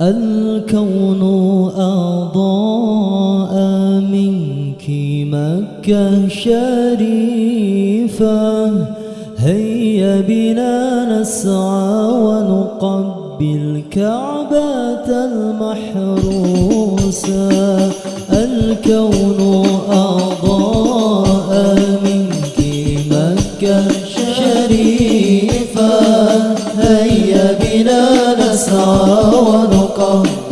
الكون أضاء منك مكة شريفة. هيا بنا نسعى ونقبل كعبة المحروسة. الكون أضاء منك مكة شريفة. هيا بنا نسعى ونقبل كعبة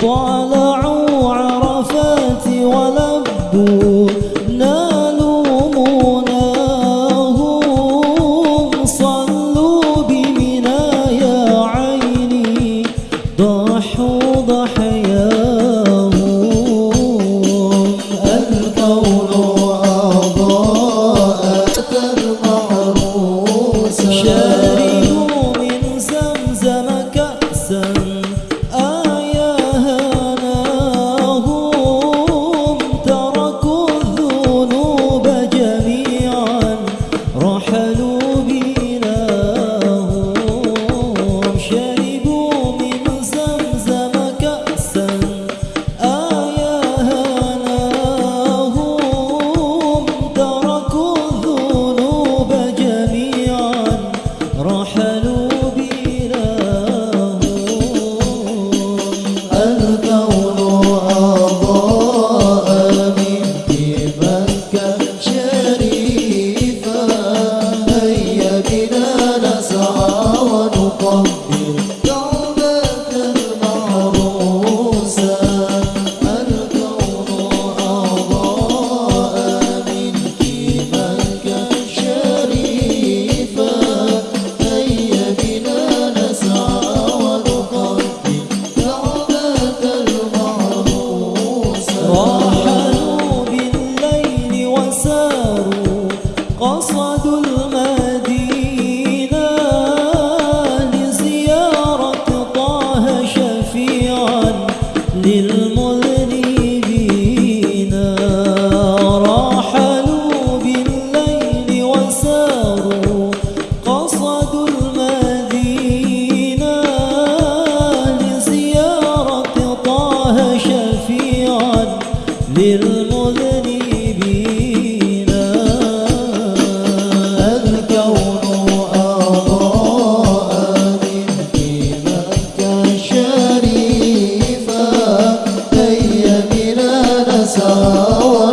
طالعوا عرفات ولبوا نالوا مناهم صلوا بمنا يا عيني ضحوا You know. razão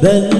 then